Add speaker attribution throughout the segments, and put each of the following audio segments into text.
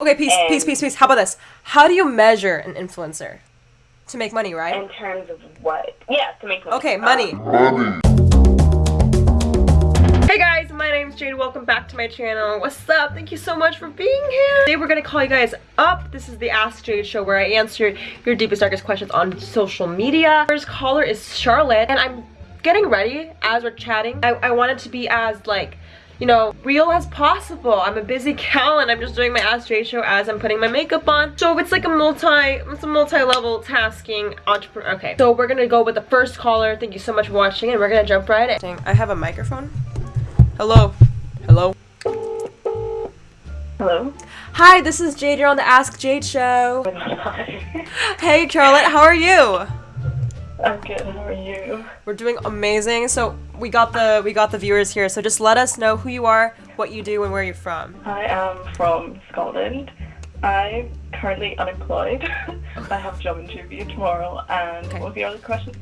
Speaker 1: Okay, peace,
Speaker 2: And-
Speaker 1: peace, peace, peace. How about this? How do you measure an influencer? To make money, right?
Speaker 2: In terms of what? Yeah, to make money.
Speaker 1: Okay,
Speaker 2: Um,
Speaker 1: money. Hey guys, my name's Jade. Welcome back to my channel. What's up? Thank you so much for being here. Today we're gonna call you guys up. This is the Ask Jade show where I answer your deepest, darkest questions on social media. First caller is Charlotte, and I'm getting ready as we're chatting. I, I want it to be as like you know, real as possible. I'm a busy gal and I'm just doing my Ask Jade show as I'm putting my makeup on. So it's like a multi, it's a multi-level tasking entrepreneur. Okay, so we're gonna go with the first caller. Thank you so much for watching and we're gonna jump right in. I have a microphone. Hello. Hello.
Speaker 2: Hello.
Speaker 1: Hi, this is Jade. You're on the Ask Jade show. Hey, Charlotte, how are you?
Speaker 2: I'm good. How are you?
Speaker 1: We're doing amazing. So we got the we got the viewers here. So just let us know who you are, what you do, and where you're from.
Speaker 2: I am from Scotland. I'm currently unemployed. I have a job interview tomorrow. And
Speaker 1: Okay.
Speaker 2: what was the other question?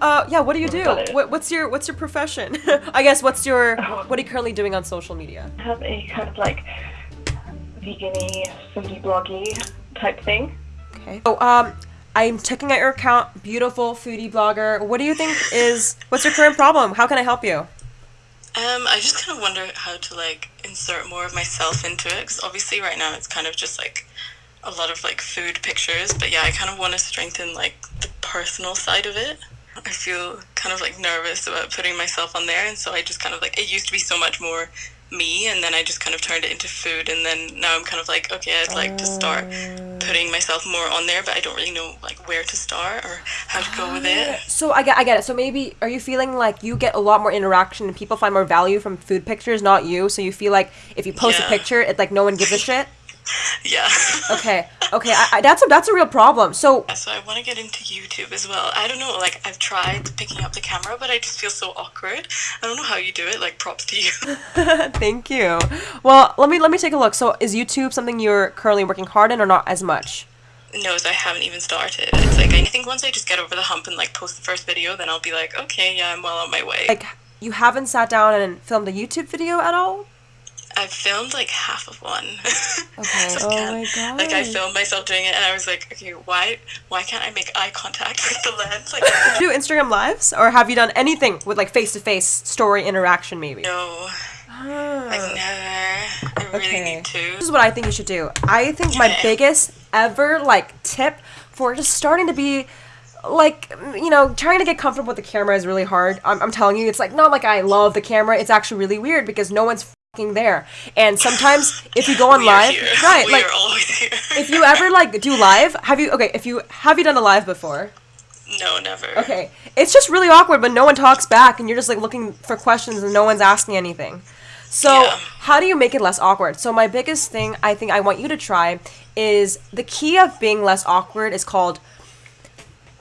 Speaker 1: Uh, yeah. What do you do? What, what's your what's your profession? I guess what's your what are you currently doing on social media?
Speaker 2: I have a kind of like vegan-y, foodie bloggy type thing.
Speaker 1: Okay. Oh, um, I'm checking out your account. Beautiful foodie blogger. What do you think is what's your current problem? How can I help you?
Speaker 3: Um, I just kind of wonder how to like insert more of myself into it because obviously right now it's kind of just like a lot of like food pictures, but yeah, I kind of want to strengthen like the personal side of it. I feel kind of like nervous about putting myself on there, and so I just kind of like it used to be so much more me, and then I just kind of turned it into food, and then now I'm kind of like okay, I'd like to start putting myself more on there, but I don't really know like where to start or how to go with it. Ah.
Speaker 1: So I get, I get it. So maybe are you feeling like you get a lot more interaction and people find more value from food pictures, not you? So you feel like if you post a picture, it's like no one gives a shit.
Speaker 3: Yeah.
Speaker 1: Okay, okay, I, I, that's a that's a real problem. So
Speaker 3: So I want to get into YouTube as well. I don't know, like I've tried picking up the camera, but I just feel so awkward. I don't know how you do it. Like props to you.
Speaker 1: thank you. Well, let me let me take a look. So is YouTube something you're currently working hard in, or not as much?
Speaker 3: no, so I haven't even started. It's like I think once I just get over the hump and like post the first video, then I'll be like, okay, yeah, I'm well on my way.
Speaker 1: Like you haven't sat down and filmed a YouTube video at all?
Speaker 3: I've filmed like half of one.
Speaker 1: Okay.
Speaker 3: So
Speaker 1: Oh my
Speaker 3: can't- Like I filmed myself doing it, and I was like, okay, why why can't I make eye contact with the lens? Like
Speaker 1: Do Instagram lives, or have you done anything with like face to face story interaction? Maybe.
Speaker 3: no, I've ah. never. I really
Speaker 1: Okay.
Speaker 3: need to.
Speaker 1: This is what I think you should do. I think my biggest ever like tip for just starting to be like you know trying to get comfortable with the camera is really hard. I'm, I'm telling you, it's like not like I love the camera. It's actually really weird because no one's there. And sometimes if you go on live,
Speaker 3: here.
Speaker 1: right?
Speaker 3: We
Speaker 1: like
Speaker 3: are always here.
Speaker 1: if you ever like do live, have you okay? If you have you done a live before?
Speaker 3: no, never.
Speaker 1: Okay, it's just really awkward when no one talks back and you're just like looking for questions and no one's asking anything. So,
Speaker 3: Yeah.
Speaker 1: how do you make it less awkward? So, my biggest thing I think I want you to try is the key of being less awkward is called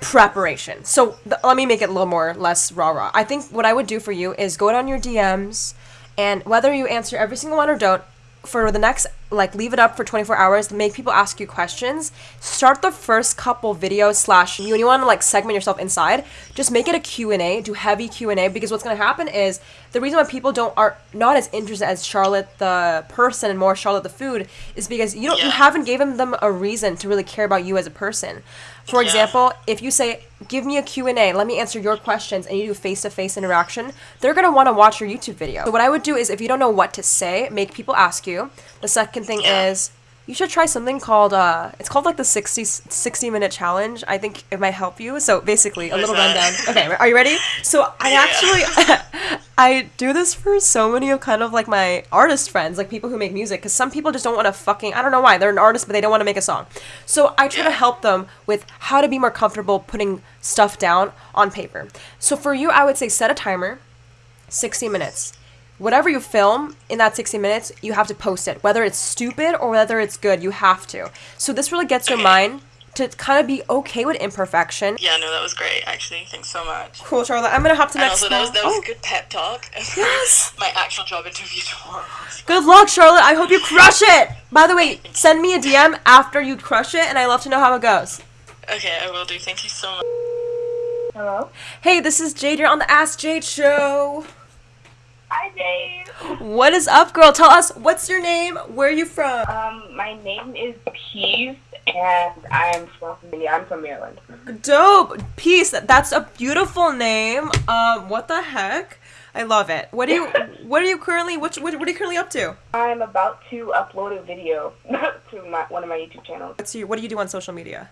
Speaker 1: preparation. So, th- let me make it a little more less rah rah. I think what I would do for you is go down your DMs and whether you answer every single one or don't, for the next like leave it up for 24 hours to make people ask you questions start the first couple videos slash you, you want to like segment yourself inside just make it a q&a do heavy q&a because what's going to happen is the reason why people don't are not as interested as charlotte the person and more charlotte the food is because you don't you haven't given them a reason to really care about you as a person. For
Speaker 3: Yeah.
Speaker 1: example if you say give me a q&a let me answer your questions and you do face-to-face interaction they're going to want to watch your youtube video. So what i would do is if you don't know what to say make people ask you. The second thing
Speaker 3: Yeah.
Speaker 1: is you should try something called uh it's called like the 60 60 minute challenge i think it might help you so basically a little
Speaker 3: that?
Speaker 1: rundown okay are you ready so i
Speaker 3: Yeah.
Speaker 1: actually i do this for so many of kind of like my artist friends like people who make music because some people just don't want to fucking i don't know why they're an artist but they don't want to make a song so i try to help them with how to be more comfortable putting stuff down on paper so for you i would say set a timer 60 minutes. Whatever you film in that 60 minutes, you have to post it. Whether it's stupid or whether it's good, you have to. So this really gets your mind to kind of be okay with imperfection.
Speaker 3: Yeah, no, that was great. Actually, thanks so much.
Speaker 1: Cool, Charlotte. I'm gonna hop to the
Speaker 3: And
Speaker 1: next
Speaker 3: also, that was that was
Speaker 1: Oh,
Speaker 3: a good pep talk.
Speaker 1: Yes.
Speaker 3: My actual job interview tomorrow.
Speaker 1: Good luck, Charlotte. I hope you crush it. By the way, send me a DM after you crush it, and I love to know how it goes.
Speaker 3: Okay, I will do. Thank you so much.
Speaker 2: Hello.
Speaker 1: Hey, this is Jade. You're on the Ask Jade show.
Speaker 4: Hi, Dave.
Speaker 1: What is up, girl? Tell us what's your name? Where are you from?
Speaker 4: Um, my name is Peace, and I'm from I'm from Maryland.
Speaker 1: Dope. Peace. That's a beautiful name. Um, what the heck? I love it. What do you what are you currently what what, what are you currently up to?
Speaker 4: I'm about to upload a video to my one of my YouTube channels.
Speaker 1: What's your, what do you do on social media?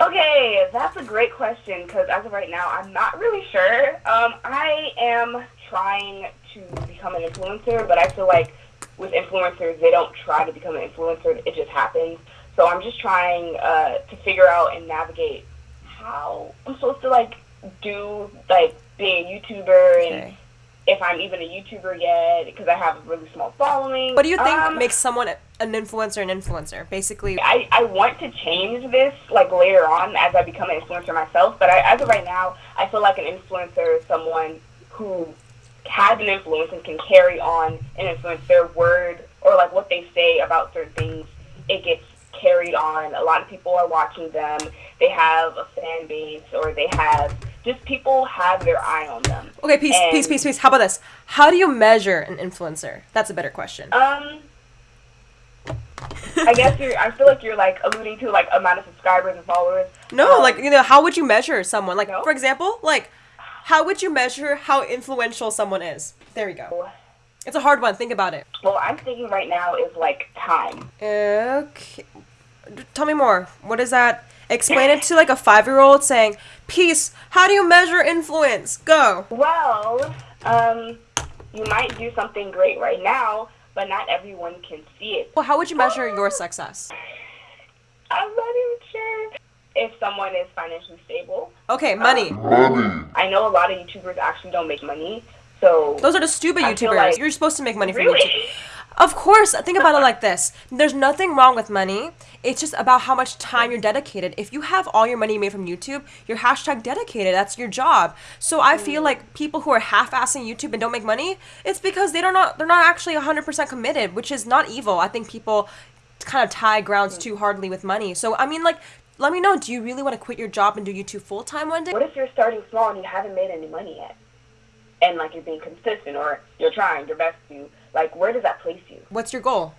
Speaker 4: Okay, that's a great question because as of right now, I'm not really sure. Um, I am trying to become an influencer, but I feel like with influencers, they don't try to become an influencer; it just happens. So I'm just trying uh, to figure out and navigate how I'm supposed to like do like being a YouTuber and
Speaker 1: Okay.
Speaker 4: if I'm even a YouTuber yet because I have a really small following.
Speaker 1: What do you think
Speaker 4: Um,
Speaker 1: makes someone an influencer an influencer? Basically,
Speaker 4: I, I want to change this like later on as I become an influencer myself, but I, as of right now, I feel like an influencer is someone who has an influence and can carry on and influence their word or like what they say about certain things. It gets carried on. A lot of people are watching them. They have a fan base or they have just people have their eye on them.
Speaker 1: okay, peace,
Speaker 4: And-
Speaker 1: peace, peace, peace. How about this? How do you measure an influencer? That's a better question.
Speaker 4: Um, I guess you're. I feel like you're like alluding to like amount of subscribers and followers.
Speaker 1: No,
Speaker 4: Um,
Speaker 1: like you know, how would you measure someone? Like
Speaker 4: No.
Speaker 1: for example, like how would you measure how influential someone is? There you go. It's a hard one. Think about it.
Speaker 4: Well, I'm thinking right now is like time.
Speaker 1: Okay. Tell me more. What is that? Explain it to like a five-year-old saying, "Peace. How do you measure influence? Go."
Speaker 4: Well, um, you might do something great right now, but not everyone can see it.
Speaker 1: Well, how would you measure your success?
Speaker 4: I'm not even sure if someone is financially stable.
Speaker 1: Okay, money.
Speaker 4: Um, I know a lot of YouTubers actually don't make money, so
Speaker 1: Those are the stupid
Speaker 4: I
Speaker 1: YouTubers.
Speaker 4: like-
Speaker 1: You're supposed to make money from
Speaker 4: really.
Speaker 1: YouTube. Of course, think about it like this. There's nothing wrong with money. It's just about how much time you're dedicated. If you have all your money made from YouTube, you're hashtag dedicated. That's your job. So I feel mm. like people who are half-assing YouTube and don't make money, it's because they don't not they're not actually 100% committed, which is not evil. I think people kind of tie grounds hmm. too hardly with money. So I mean like let me know, do you really want to quit your job and do YouTube full time one day?
Speaker 4: What if you're starting small and you haven't made any money yet? And like you're being consistent or you're trying your best to, like where does that place you?
Speaker 1: What's your goal?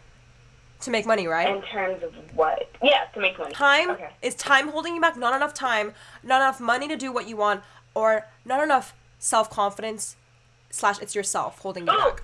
Speaker 1: To make money, right?
Speaker 4: In terms of what? Yeah, to make money.
Speaker 1: time
Speaker 4: Okay.
Speaker 1: is time holding you back not enough time not enough money to do what you want or not enough self-confidence slash it's yourself holding you
Speaker 4: Oh,
Speaker 1: back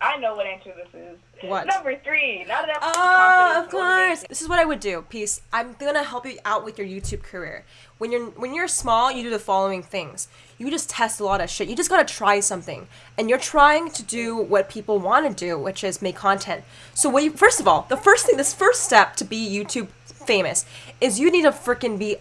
Speaker 4: I know what answer this is.
Speaker 1: What?
Speaker 4: Number three. Not enough
Speaker 1: Oh, of course. This is what I would do. Peace. I'm gonna help you out with your YouTube career. When you're when you're small, you do the following things. You just test a lot of shit. You just gotta try something, and you're trying to do what people want to do, which is make content. So, what you first of all, the first thing, this first step to be YouTube famous is you need to freaking be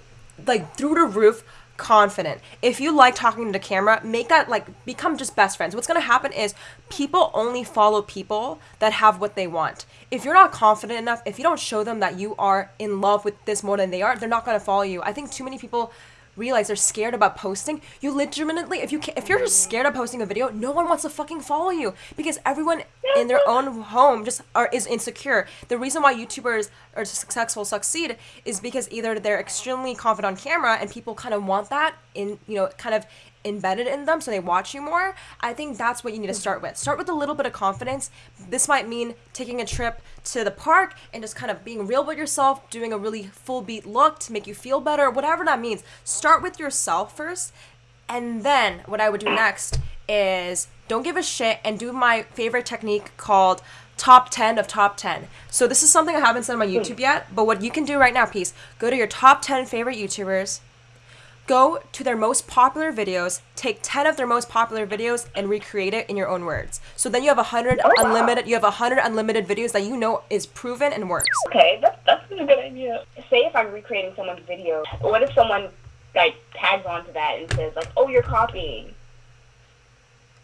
Speaker 1: like through the roof confident. If you like talking to the camera, make that like become just best friends. What's gonna happen is people only follow people that have what they want. If you're not confident enough, if you don't show them that you are in love with this more than they are, they're not gonna follow you. I think too many people realize they're scared about posting. You legitimately, if you ca- if you're just scared of posting a video, no one wants to fucking follow you because everyone in their own home just are is insecure. The reason why YouTubers are successful succeed is because either they're extremely confident on camera and people kind of want that in you know kind of embedded in them so they watch you more. I think that's what you need to start with. Start with a little bit of confidence. This might mean taking a trip to the park and just kind of being real with yourself, doing a really full beat look to make you feel better, whatever that means. Start with yourself first. And then what I would do next is don't give a shit and do my favorite technique called top 10 of top 10. So this is something I haven't said on my hmm. YouTube yet, but what you can do right now, peace, go to your top 10 favorite YouTubers, go to their most popular videos, take 10 of their most popular videos and recreate it in your own words. So then you have 100
Speaker 4: wow.
Speaker 1: unlimited you have 100 unlimited videos that you know is proven and works.
Speaker 4: Okay, that's that's a good idea. Say if I'm recreating someone's video, what if someone like tags onto that and says like, "Oh, you're copying."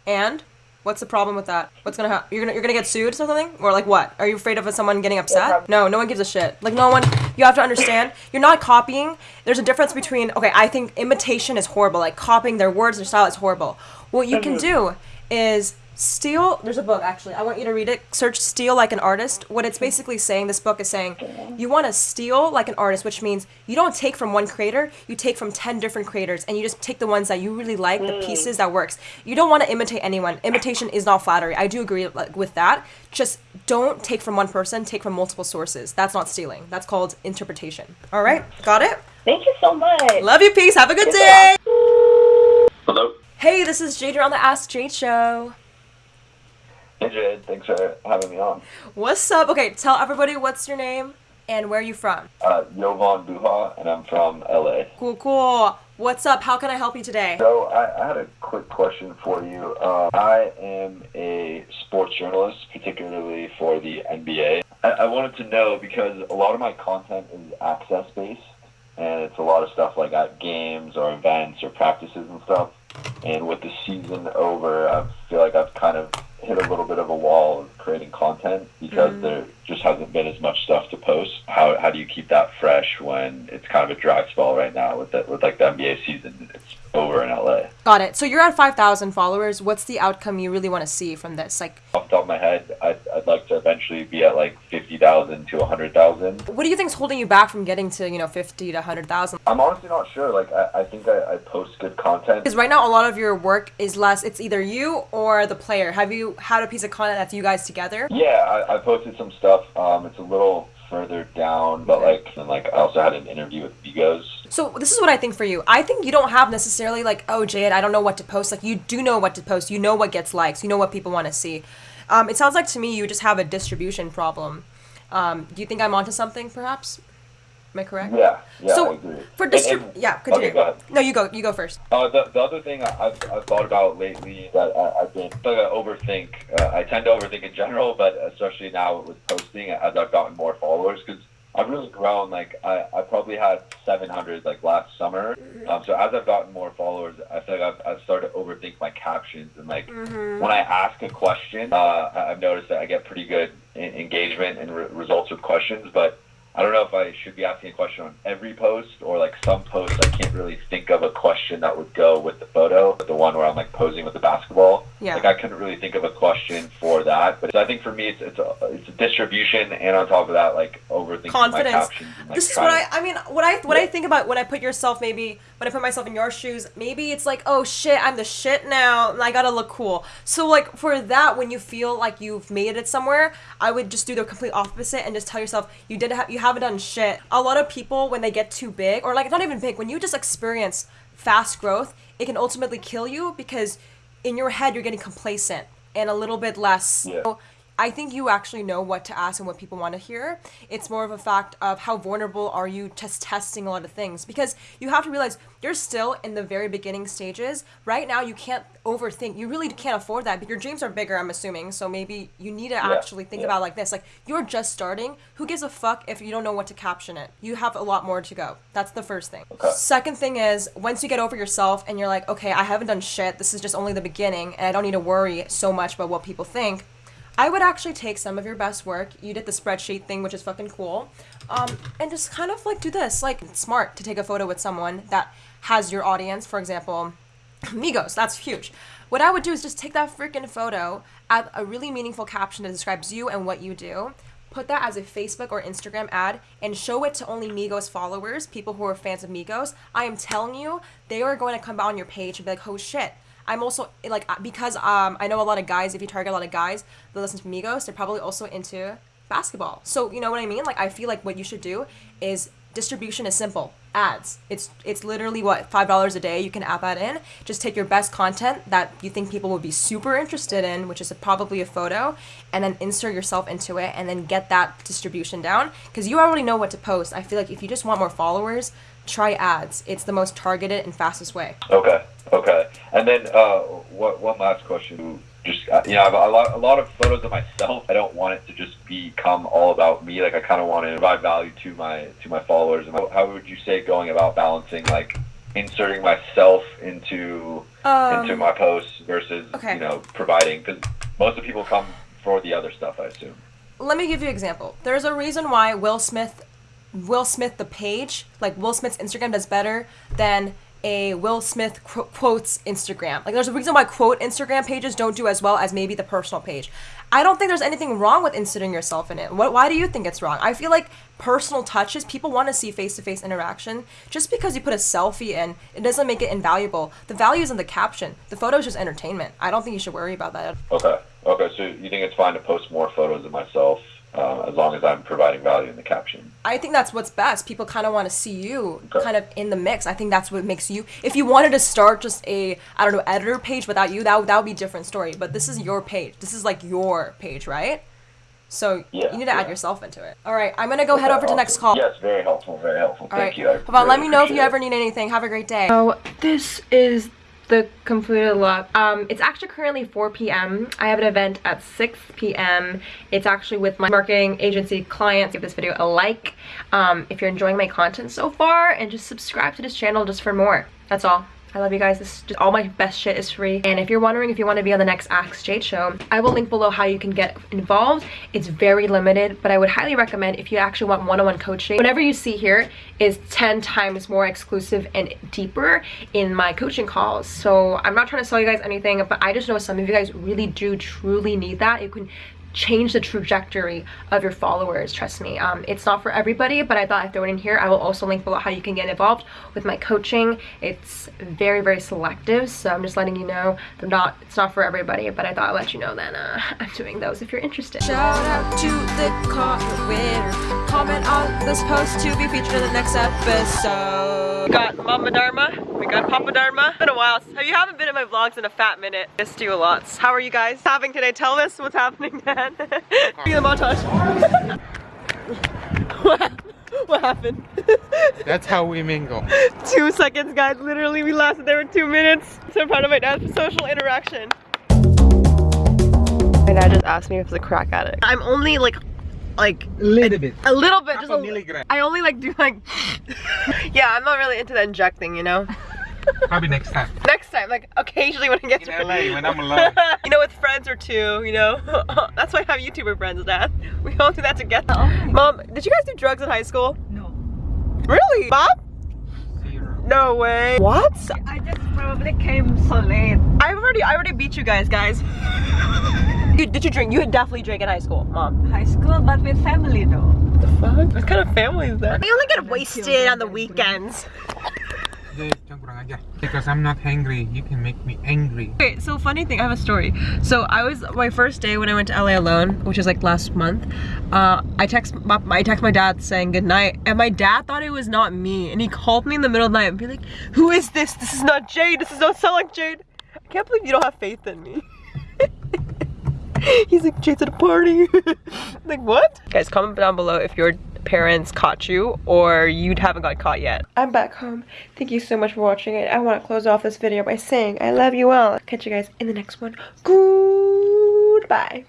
Speaker 1: And what's the problem with that? What's gonna happen? You're gonna you're gonna get sued or something? Or like what? Are you afraid of someone getting upset? No, no one gives a shit. Like no one. You have to understand. You're not copying. There's a difference between okay. I think imitation is horrible. Like copying their words, their style is horrible. What you can do is Steal, there's a book actually. I want you to read it. Search Steal Like an Artist. What it's basically saying, this book is saying, you want to steal like an artist, which means you don't take from one creator, you take from 10 different creators and you just take the ones that you really like, the pieces that works. You don't want to imitate anyone. Imitation is not flattery. I do agree with that. Just don't take from one person, take from multiple sources. That's not stealing. That's called interpretation. All right? Got it?
Speaker 4: Thank you so much.
Speaker 1: Love you, peace. Have a good
Speaker 4: Good
Speaker 1: day.
Speaker 5: Hello.
Speaker 1: Hey, this is Jade on the Ask Jade show.
Speaker 5: Hey Jade, thanks for having me on.
Speaker 1: What's up? Okay, tell everybody what's your name and where are you from.
Speaker 5: Uh, Jovan Buha, and I'm from LA.
Speaker 1: Cool, cool. What's up? How can I help you today?
Speaker 5: So I, I had a quick question for you. Uh, I am a sports journalist, particularly for the NBA. I, I wanted to know because a lot of my content is access based, and it's a lot of stuff like at games or events or practices and stuff. And with the season over, I feel like I've kind of hit a little bit of a wall of creating content because there just hasn't been as much stuff to post. How how do you keep that fresh when it's kind of a dry spell right now with the, with like the NBA season? It's over in LA.
Speaker 1: Got it. So you're at 5,000 followers. What's the outcome you really want to see from this? Like,
Speaker 5: Off the top of my head, I'd, I'd like to eventually be at like thousand to hundred thousand.
Speaker 1: what do you think's holding you back from getting to, you know, 50 to 100,000?
Speaker 5: I'm honestly not sure. Like I, I think I, I post good content.
Speaker 1: Because right now, a lot of your work is less, it's either you or the player. Have you had a piece of content that's you guys together?
Speaker 5: Yeah, I, I posted some stuff. Um, it's a little further down, but like and like I also had an interview with Migos.
Speaker 1: So this is what I think for you. I think you don't have necessarily like, oh, Jade, I don't know what to post. Like you do know what to post. You know what gets likes. You know what people want to see. Um, it sounds like to me you just have a distribution problem. Um, do you think I'm onto something, perhaps? Am I correct?
Speaker 5: Yeah, yeah, I
Speaker 1: so
Speaker 5: agree.
Speaker 1: for distrib, yeah, continue.
Speaker 5: Okay, go ahead.
Speaker 1: No, you go. You go first.
Speaker 5: Uh, the, the other thing I- I've, I've thought about lately that I, I've been like I overthink. Uh, I tend to overthink in general, but especially now with posting as I've gotten more followers because I've really grown. Like I, I probably had 700 like last summer. Um, so as I've gotten more followers, I feel like I've, I've started to overthink my captions and like when I ask a question, uh, I- I've noticed that I get pretty good engagement and re- results with questions, but I don't know if I should be asking a question on every post or like some posts I can't really think of a question that would go with the photo. The one where I'm like posing with the basketball.
Speaker 1: Yeah.
Speaker 5: Like I couldn't really think of a question for that. But I think for me it's it's a, it's a distribution and on top of that like overthinking
Speaker 1: Confidence.
Speaker 5: my captions. And, like,
Speaker 1: this is what I. I mean, what I what I think about when I put yourself maybe when I put myself in your shoes. Maybe it's like, oh shit, I'm the shit now, and I gotta look cool. So like for that, when you feel like you've made it somewhere, I would just do the complete opposite and just tell yourself you did have you haven't done shit. A lot of people when they get too big, or like not even big, when you just experience fast growth, it can ultimately kill you because in your head you're getting complacent and a little bit less.
Speaker 5: Yeah.
Speaker 1: So I think you actually know what to ask and what people want to hear. It's more of a fact of how vulnerable are you just testing a lot of things because you have to realize you're still in the very beginning stages. Right now, you can't overthink. You really can't afford that. But your dreams are bigger, I'm assuming. So maybe you need to actually think
Speaker 5: yeah.
Speaker 1: about it like this. Like you're just starting. Who gives a fuck if you don't know what to caption it? You have a lot more to go. That's the first thing.
Speaker 5: Okay.
Speaker 1: Second thing is once you get over yourself and you're like, okay, I haven't done shit. This is just only the beginning, and I don't need to worry so much about what people think. I would actually take some of your best work. You did the spreadsheet thing, which is fucking cool. Um, and just kind of like do this. Like, it's smart to take a photo with someone that has your audience. For example, Migos, that's huge. What I would do is just take that freaking photo, add a really meaningful caption that describes you and what you do, put that as a Facebook or Instagram ad, and show it to only Migos followers, people who are fans of Migos. I am telling you, they are going to come on your page and be like, oh shit. I'm also like because um I know a lot of guys. If you target a lot of guys that listen to Migos, they're probably also into basketball. So you know what I mean? Like I feel like what you should do is distribution is simple. Ads. It's it's literally what five dollars a day. You can add that in. Just take your best content that you think people will be super interested in, which is a, probably a photo, and then insert yourself into it, and then get that distribution down. Because you already know what to post. I feel like if you just want more followers, try ads. It's the most targeted and fastest way.
Speaker 5: Okay, okay. And then uh, what, one last question. Just uh, you know, I have a lot, a lot of photos of myself. I don't want it to just become all about me. Like I kind of want to provide value to my to my followers. And how, how would you say going about balancing like inserting myself into into
Speaker 1: Um,
Speaker 5: my posts versus
Speaker 1: okay.
Speaker 5: you know providing because most of people come for the other stuff. I assume.
Speaker 1: let me give you an example. There's a reason why Will Smith, Will Smith the page, like Will Smith's Instagram does better than
Speaker 6: a Will Smith qu- quotes Instagram. Like there's a reason why quote Instagram pages don't do as well as maybe the personal page. I don't think there's anything wrong with inserting yourself in it. What, why do you think it's wrong? I feel like personal touches, people want to see face to face interaction. Just because you put a selfie in, it doesn't make it invaluable. The value is in the caption. The photo is just entertainment. I don't think you should worry about that.
Speaker 5: Okay. Okay. So you think it's fine to post more photos of myself uh, as long as I'm providing value in the caption?
Speaker 6: I think that's what's best. People kind of want to see you
Speaker 5: Okay.
Speaker 6: kind of in the mix. I think that's what makes you. If you wanted to start just a I don't know editor page without you, that would- that would be a different story. But this is your page. This is like your page, right? So
Speaker 5: Yeah,
Speaker 6: you need to add yourself into it. All right, I'm gonna go head
Speaker 5: Okay,
Speaker 6: over to next call.
Speaker 5: Yes, very helpful. Very helpful.
Speaker 6: All
Speaker 5: Thank
Speaker 6: right.
Speaker 5: you. I
Speaker 6: Hold on, let me know if you
Speaker 5: appreciate
Speaker 6: ever need anything. Have a great day.
Speaker 1: So this is the completed look. Um, it's actually currently 4 p.m. I have an event at 6 p.m. It's actually with my marketing agency clients. Give this video a like um, if you're enjoying my content so far and just subscribe to this channel just for more. That's all. I love you guys. This is just, all my best shit is free. And if you're wondering if you want to be on the next Ask Jade show, I will link below how you can get involved. It's very limited, but I would highly recommend if you actually want one-on-one coaching. Whatever you see here is 10 times more exclusive and deeper in my coaching calls. So I'm not trying to sell you guys anything, but I just know some of you guys really do truly need that. You can change the trajectory of your followers trust me. Um, it's not for everybody but i thought i'd throw it in here. I will also link below how you can get involved with my coaching. It's very very selective so i'm just letting you know they're not it's not for everybody but i thought i'd let you know that uh, i'm doing those if you're interested.
Speaker 6: Shout out to the comment winner. Comment on this post to be featured in the next episode.
Speaker 1: We got Mama Dharma, we got Papa Dharma. It's been a while. You haven't been in my vlogs in a fat minute. Missed you a lot. How are you guys having today? Tell us what's happening, Dad. Be the montage. what, what happened?
Speaker 7: That's how we mingle.
Speaker 1: two seconds, guys. Literally, we lasted there for two minutes. So proud of my dad for social interaction. My dad just asked me if I was a crack addict. I'm only like, like
Speaker 7: A little bit.
Speaker 1: a little bit,
Speaker 7: Half
Speaker 1: just
Speaker 7: a
Speaker 1: a
Speaker 7: milligram.
Speaker 1: I only like do like, yeah, I'm not really into the injecting, you know.
Speaker 7: Probably next time.
Speaker 1: Next time, like occasionally when it gets
Speaker 7: In LA, when I'm alone.
Speaker 1: you know, with friends or two, you know. That's why I have YouTuber friends, Dad. We all do that together. Mom, did you guys do drugs in high school? No. Really? Mom?
Speaker 7: Zero.
Speaker 1: No way. What?
Speaker 8: I just probably came so late.
Speaker 1: I've already, I already beat you guys, guys. You- did you drink? You would definitely drank in high school, Mom.
Speaker 8: High school, but with family though.
Speaker 1: What the fuck? What kind of family is that? We only get wasted on the weekends.
Speaker 7: Because I'm not hungry, you can make me angry.
Speaker 1: Okay, so funny thing, I have a story. So I was my first day when I went to LA alone, which was like last month. Uh, I text my, I text my dad saying good night, and my dad thought it was not me, and he called me in the middle of the night and be like, "Who is this? This is not Jade. This is not sound like Jade." I can't believe you don't have faith in me. He's like, Jade's at a party. like, what? Guys, comment down below if your parents caught you or you haven't got caught yet. I'm back home. Thank you so much for watching it. I want to close off this video by saying I love you all. Catch you guys in the next one. Goodbye.